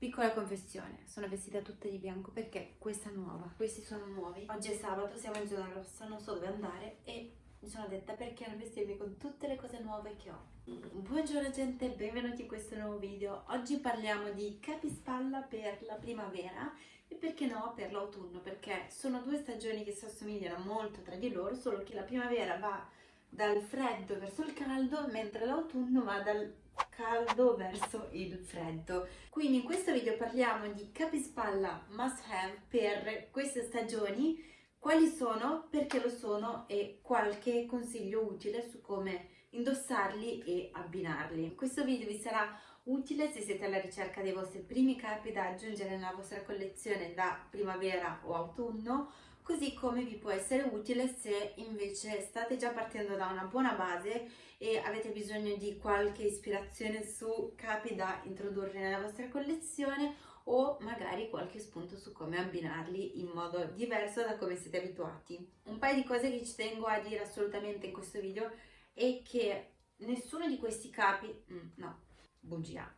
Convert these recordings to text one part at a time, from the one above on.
Piccola confessione, sono vestita tutta di bianco perché questa è nuova, questi sono nuovi. Oggi è sabato, siamo in zona rossa, non so dove andare e mi sono detta perché non vestirmi con tutte le cose nuove che ho. Buongiorno gente, benvenuti in questo nuovo video. Oggi parliamo di capispalla per la primavera e perché no per l'autunno, perché sono due stagioni che si assomigliano molto tra di loro, solo che la primavera va dal freddo verso il caldo, mentre l'autunno va dal caldo verso il freddo. Quindi in questo video parliamo di capispalla must have per queste stagioni, quali sono, perché lo sono e qualche consiglio utile su come indossarli e abbinarli. Questo video vi sarà utile se siete alla ricerca dei vostri primi capi da aggiungere nella vostra collezione da primavera o autunno così come vi può essere utile se invece state già partendo da una buona base e avete bisogno di qualche ispirazione su capi da introdurre nella vostra collezione o magari qualche spunto su come abbinarli in modo diverso da come siete abituati. Un paio di cose che ci tengo a dire assolutamente in questo video è che nessuno di questi capi, mm, no, bugia,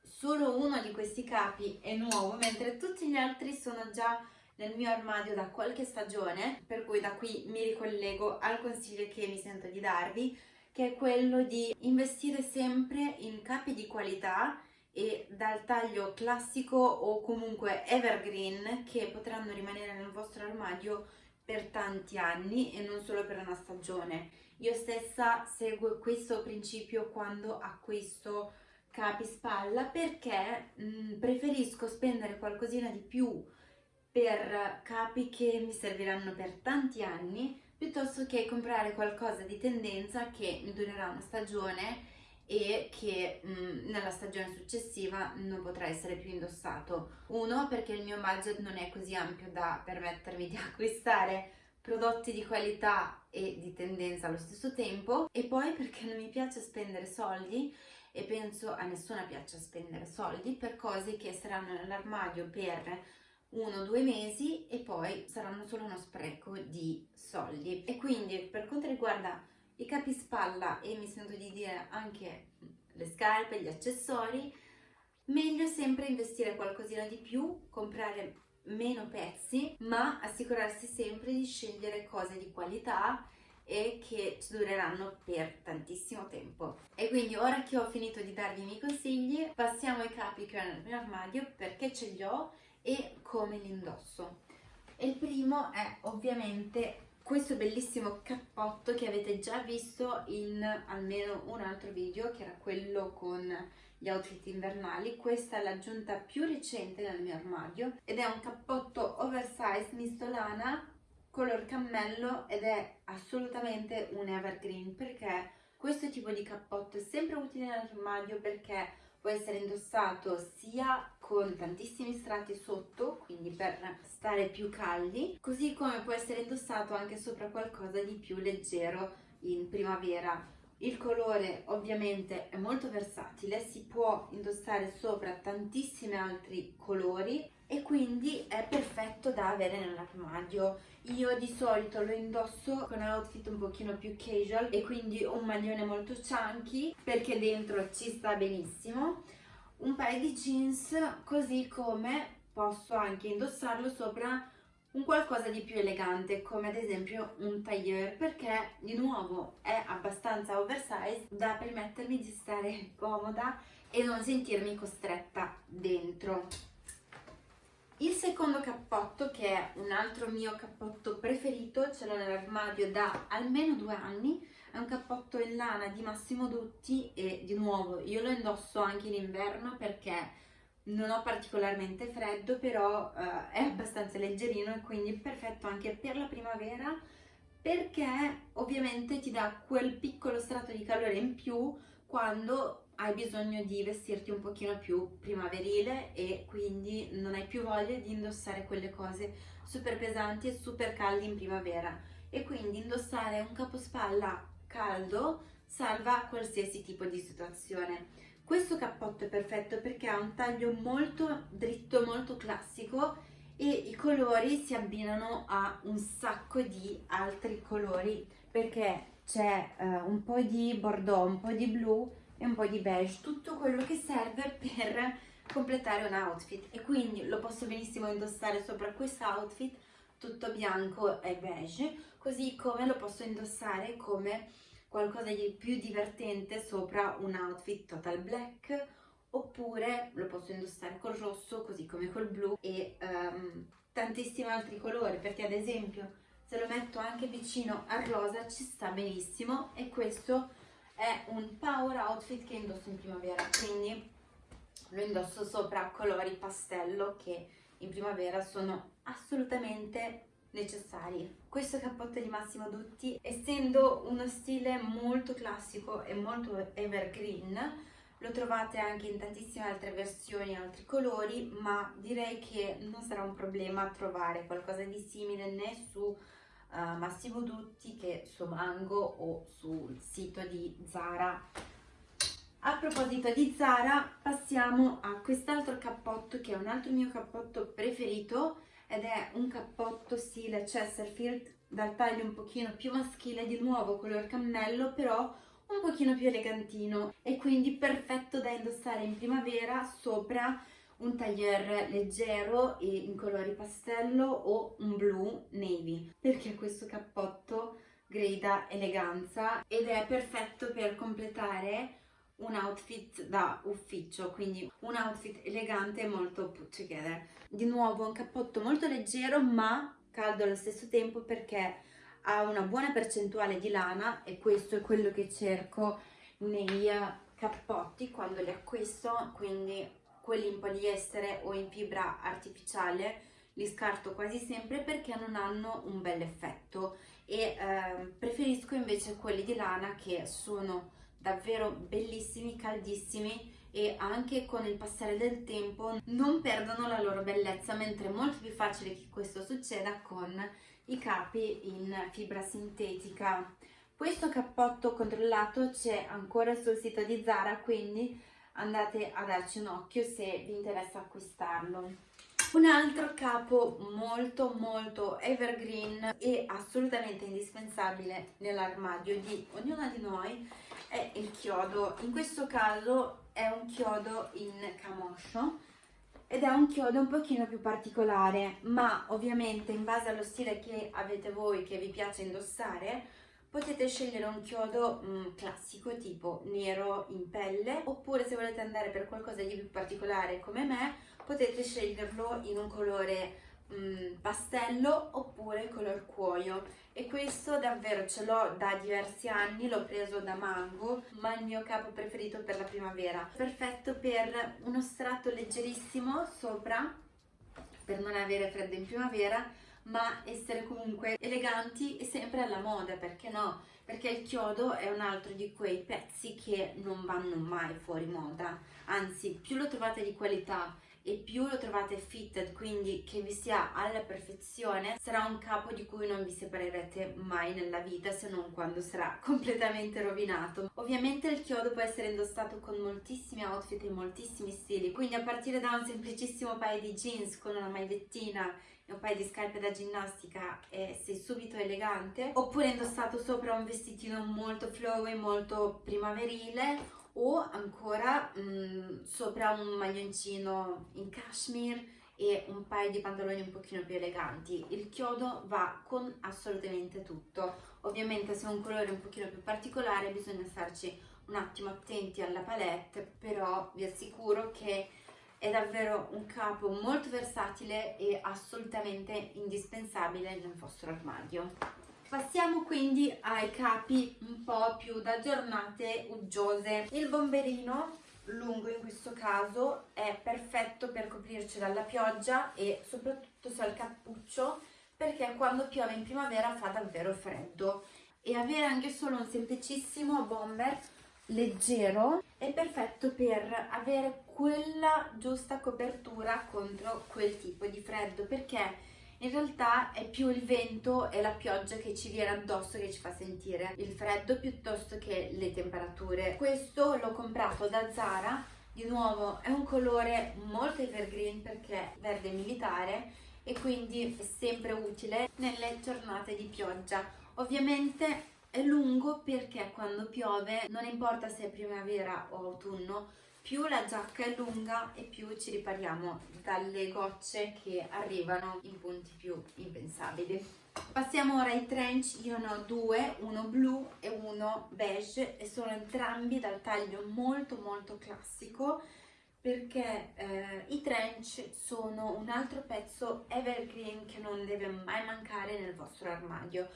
solo uno di questi capi è nuovo mentre tutti gli altri sono già nel mio armadio da qualche stagione, per cui da qui mi ricollego al consiglio che mi sento di darvi, che è quello di investire sempre in capi di qualità e dal taglio classico o comunque evergreen che potranno rimanere nel vostro armadio per tanti anni e non solo per una stagione. Io stessa seguo questo principio quando acquisto capi spalla perché mh, preferisco spendere qualcosina di più per capi che mi serviranno per tanti anni piuttosto che comprare qualcosa di tendenza che mi durerà una stagione e che mh, nella stagione successiva non potrà essere più indossato. Uno, perché il mio budget non è così ampio da permettermi di acquistare prodotti di qualità e di tendenza allo stesso tempo e poi perché non mi piace spendere soldi e penso a nessuna piaccia spendere soldi per cose che saranno nell'armadio per uno o due mesi e poi saranno solo uno spreco di soldi. E quindi per quanto riguarda i capispalla e mi sento di dire anche le scarpe, gli accessori, meglio sempre investire qualcosina di più, comprare meno pezzi, ma assicurarsi sempre di scegliere cose di qualità e che ci dureranno per tantissimo tempo. E quindi ora che ho finito di darvi i miei consigli, passiamo ai capi che ho nel mio armadio perché ce li ho e come li indosso. Il primo è ovviamente questo bellissimo cappotto che avete già visto in almeno un altro video che era quello con gli outfit invernali questa è l'aggiunta più recente nel mio armadio ed è un cappotto oversize misto lana color cammello ed è assolutamente un evergreen perché questo tipo di cappotto è sempre utile nell'armadio perché può essere indossato sia con tantissimi strati sotto, quindi per stare più caldi, così come può essere indossato anche sopra qualcosa di più leggero in primavera. Il colore ovviamente è molto versatile, si può indossare sopra tantissimi altri colori e quindi è perfetto da avere nell'armadio. Io di solito lo indosso con un outfit un pochino più casual e quindi un maglione molto chunky perché dentro ci sta benissimo, un paio di jeans così come posso anche indossarlo sopra un qualcosa di più elegante come ad esempio un tailleur perché di nuovo è abbastanza oversize da permettermi di stare comoda e non sentirmi costretta dentro. Il secondo cappotto, che è un altro mio cappotto preferito, ce l'ho nell'armadio da almeno due anni, è un cappotto in lana di Massimo Dutti e di nuovo io lo indosso anche in inverno perché non ho particolarmente freddo, però uh, è abbastanza leggerino e quindi perfetto anche per la primavera perché ovviamente ti dà quel piccolo strato di calore in più quando hai bisogno di vestirti un pochino più primaverile e quindi non hai più voglia di indossare quelle cose super pesanti e super caldi in primavera e quindi indossare un capospalla caldo salva qualsiasi tipo di situazione. Questo cappotto è perfetto perché ha un taglio molto dritto, molto classico e i colori si abbinano a un sacco di altri colori perché c'è uh, un po' di bordeaux, un po' di blu e un po' di beige, tutto quello che serve per completare un outfit. E quindi lo posso benissimo indossare sopra questo outfit tutto bianco e beige così come lo posso indossare come qualcosa di più divertente sopra un outfit total black oppure lo posso indossare col rosso così come col blu e um, tantissimi altri colori perché ad esempio se lo metto anche vicino al rosa ci sta benissimo e questo è un power outfit che indosso in primavera. Quindi lo indosso sopra colori pastello che in primavera sono assolutamente necessari. Questo cappotto di Massimo Dutti, essendo uno stile molto classico e molto evergreen, lo trovate anche in tantissime altre versioni, altri colori, ma direi che non sarà un problema trovare qualcosa di simile né su uh, Massimo Dutti che su Mango o sul sito di Zara. A proposito di Zara, passiamo a quest'altro cappotto che è un altro mio cappotto preferito ed è un cappotto stile Chesterfield dal taglio un pochino più maschile, di nuovo color cammello, però un pochino più elegantino e quindi perfetto da indossare in primavera sopra un taglier leggero e in colori pastello o un blu navy perché questo cappotto grida eleganza ed è perfetto per completare un outfit da ufficio, quindi un outfit elegante e molto put together. Di nuovo un cappotto molto leggero ma caldo allo stesso tempo perché ha una buona percentuale di lana e questo è quello che cerco nei cappotti quando li acquisto, quindi quelli in poliestere o in fibra artificiale li scarto quasi sempre perché non hanno un bel effetto e eh, preferisco invece quelli di lana che sono davvero bellissimi, caldissimi e anche con il passare del tempo non perdono la loro bellezza mentre è molto più facile che questo succeda con i capi in fibra sintetica. Questo cappotto controllato c'è ancora sul sito di Zara quindi andate a darci un occhio se vi interessa acquistarlo. Un altro capo molto molto evergreen e assolutamente indispensabile nell'armadio di ognuna di noi è il chiodo. In questo caso è un chiodo in camoscio ed è un chiodo un pochino più particolare, ma ovviamente in base allo stile che avete voi, che vi piace indossare, potete scegliere un chiodo mh, mm, classico tipo nero in pelle, oppure se volete andare per qualcosa di più particolare come me, potete sceglierlo in un colore mh, mm, pastello oppure color cuoio e questo davvero ce l'ho da diversi anni, l'ho preso da Mango, ma è il mio capo preferito per la primavera. Perfetto per uno strato leggerissimo sopra, per non avere freddo in primavera, ma essere comunque eleganti e sempre alla moda, perché no? Perché il chiodo è un altro di quei pezzi che non vanno mai fuori moda, anzi più lo trovate di qualità e più lo trovate fitted, quindi che vi sia alla perfezione, sarà un capo di cui non vi separerete mai nella vita se non quando sarà completamente rovinato. Ovviamente il chiodo può essere indossato con moltissimi outfit e moltissimi stili, quindi a partire da un semplicissimo paio di jeans con una magliettina un paio di scarpe da ginnastica e sei subito elegante, oppure indossato sopra un vestitino molto flowy, molto primaverile o ancora mh, mm, sopra un maglioncino in cashmere e un paio di pantaloni un pochino più eleganti. Il chiodo va con assolutamente tutto. Ovviamente se è un colore un pochino più particolare bisogna starci un attimo attenti alla palette, però vi assicuro che è davvero un capo molto versatile e assolutamente indispensabile nel vostro armadio. Passiamo quindi ai capi un po' più da giornate uggiose. Il bomberino lungo in questo caso è perfetto per coprirci dalla pioggia e soprattutto se ha il cappuccio perché quando piove in primavera fa davvero freddo e avere anche solo un semplicissimo bomber leggero è perfetto per avere quella giusta copertura contro quel tipo di freddo perché in realtà è più il vento e la pioggia che ci viene addosso che ci fa sentire il freddo piuttosto che le temperature. Questo l'ho comprato da Zara, di nuovo è un colore molto evergreen perché verde militare e quindi è sempre utile nelle giornate di pioggia. Ovviamente è lungo perché quando piove, non importa se è primavera o autunno, più la giacca è lunga e più ci ripariamo dalle gocce che arrivano in punti più impensabili. Passiamo ora ai trench, io ne ho due, uno blu e uno beige e sono entrambi dal taglio molto molto classico perché eh, i trench sono un altro pezzo evergreen che non deve mai mancare nel vostro armadio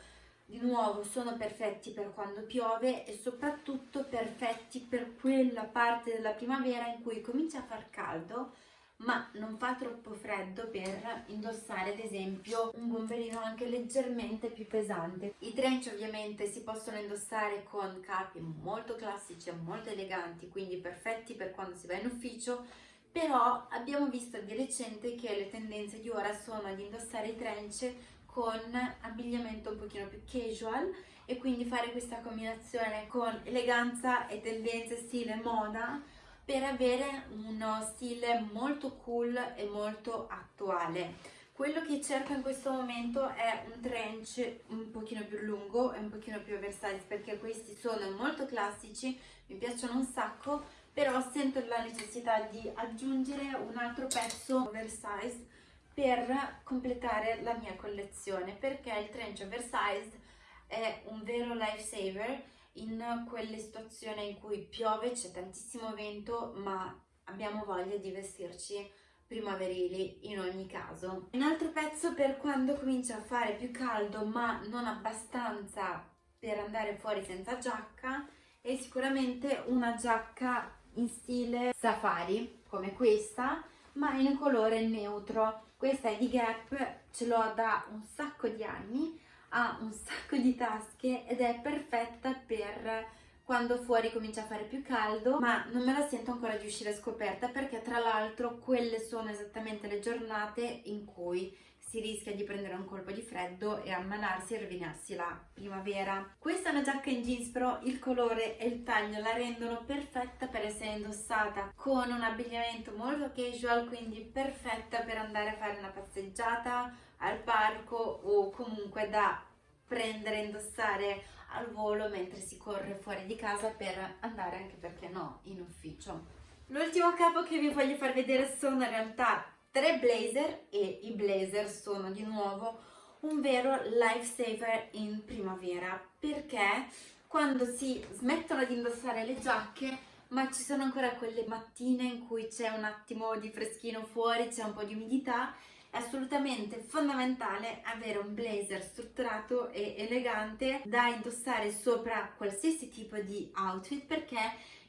di nuovo sono perfetti per quando piove e soprattutto perfetti per quella parte della primavera in cui comincia a far caldo ma non fa troppo freddo per indossare ad esempio un bomberino anche leggermente più pesante. I trench ovviamente si possono indossare con capi molto classici e molto eleganti, quindi perfetti per quando si va in ufficio, però abbiamo visto di recente che le tendenze di ora sono ad indossare i trench con abbigliamento un pochino più casual e quindi fare questa combinazione con eleganza e tendenze stile moda per avere uno stile molto cool e molto attuale. Quello che cerco in questo momento è un trench un pochino più lungo e un pochino più oversize perché questi sono molto classici, mi piacciono un sacco, però sento la necessità di aggiungere un altro pezzo oversize per completare la mia collezione perché il trench oversized è un vero lifesaver in quelle situazioni in cui piove, c'è tantissimo vento ma abbiamo voglia di vestirci primaverili in ogni caso. Un altro pezzo per quando comincia a fare più caldo ma non abbastanza per andare fuori senza giacca è sicuramente una giacca in stile safari come questa ma in colore neutro. Questa è di Gap, ce l'ho da un sacco di anni, ha un sacco di tasche ed è perfetta per quando fuori comincia a fare più caldo ma non me la sento ancora di uscire scoperta perché tra l'altro quelle sono esattamente le giornate in cui si rischia di prendere un colpo di freddo e ammalarsi e rovinarsi la primavera. Questa è una giacca in jeans però il colore e il taglio la rendono perfetta per essere indossata con un abbigliamento molto casual quindi perfetta per andare a fare una passeggiata al parco o comunque da prendere e indossare al volo mentre si corre fuori di casa per andare anche perché no in ufficio. L'ultimo capo che vi voglio far vedere sono in realtà tre blazer e i blazer sono di nuovo un vero lifesaver in primavera. Perché? Quando si smettono di indossare le giacche ma ci sono ancora quelle mattine in cui c'è un attimo di freschino fuori, c'è un po' di umidità è assolutamente fondamentale avere un blazer strutturato e elegante da indossare sopra qualsiasi tipo di outfit perché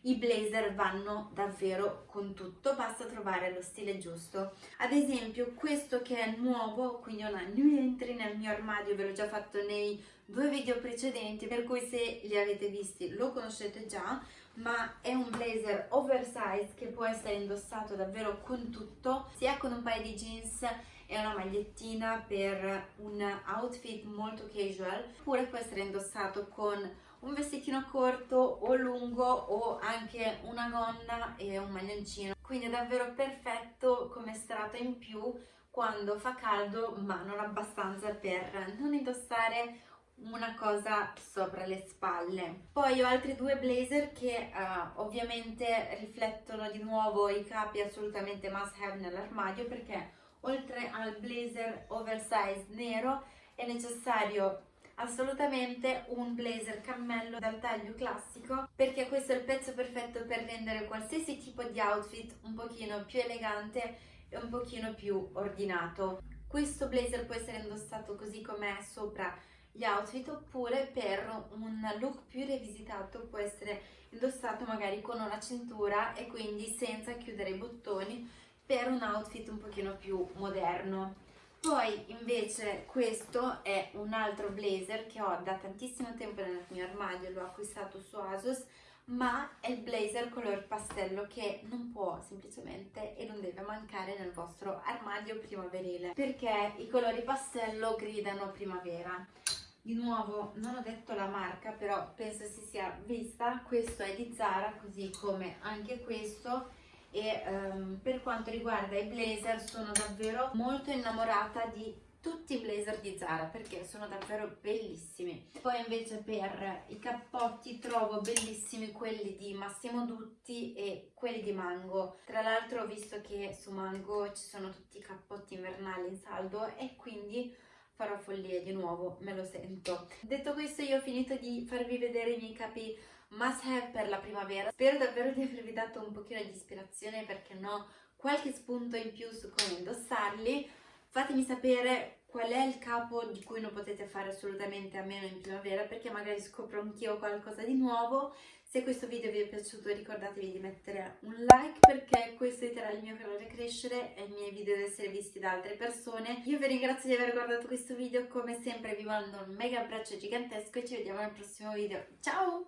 i blazer vanno davvero con tutto, basta trovare lo stile giusto. Ad esempio questo che è nuovo, quindi una new entry nel mio armadio, ve l'ho già fatto nei due video precedenti, per cui se li avete visti lo conoscete già, ma è un blazer oversize che può essere indossato davvero con tutto, sia con un paio di jeans e una magliettina per un outfit molto casual, oppure può essere indossato con un vestitino corto o lungo o anche una gonna e un maglioncino. Quindi è davvero perfetto come strato in più quando fa caldo ma non abbastanza per non indossare una cosa sopra le spalle. Poi ho altri due blazer che uh, ovviamente riflettono di nuovo i capi assolutamente must have nell'armadio perché oltre al blazer oversize nero è necessario assolutamente un blazer cammello dal taglio classico perché questo è il pezzo perfetto per rendere qualsiasi tipo di outfit un pochino più elegante e un pochino più ordinato. Questo blazer può essere indossato così com'è sopra gli outfit oppure per un look più rivisitato può essere indossato magari con una cintura e quindi senza chiudere i bottoni per un outfit un pochino più moderno. Poi invece questo è un altro blazer che ho da tantissimo tempo nel mio armadio, l'ho acquistato su Asos, ma è il blazer color pastello che non può semplicemente e non deve mancare nel vostro armadio primaverile perché i colori pastello gridano primavera. Di nuovo non ho detto la marca però penso si sia vista, questo è di Zara così come anche questo e um, per quanto riguarda i blazer sono davvero molto innamorata di tutti i blazer di Zara perché sono davvero bellissimi poi invece per i cappotti trovo bellissimi quelli di Massimo Dutti e quelli di Mango tra l'altro ho visto che su Mango ci sono tutti i cappotti invernali in saldo e quindi farò follie di nuovo, me lo sento. Detto questo io ho finito di farvi vedere i miei capi must have per la primavera. Spero davvero di avervi dato un pochino di ispirazione perché no qualche spunto in più su come indossarli. Fatemi sapere qual è il capo di cui non potete fare assolutamente a meno in primavera perché magari scopro anch'io qualcosa di nuovo. Se questo video vi è piaciuto ricordatevi di mettere un like perché questo aiuterà il mio canale a crescere e i miei video ad essere visti da altre persone. Io vi ringrazio di aver guardato questo video, come sempre vi mando un mega abbraccio gigantesco e ci vediamo nel prossimo video. Ciao!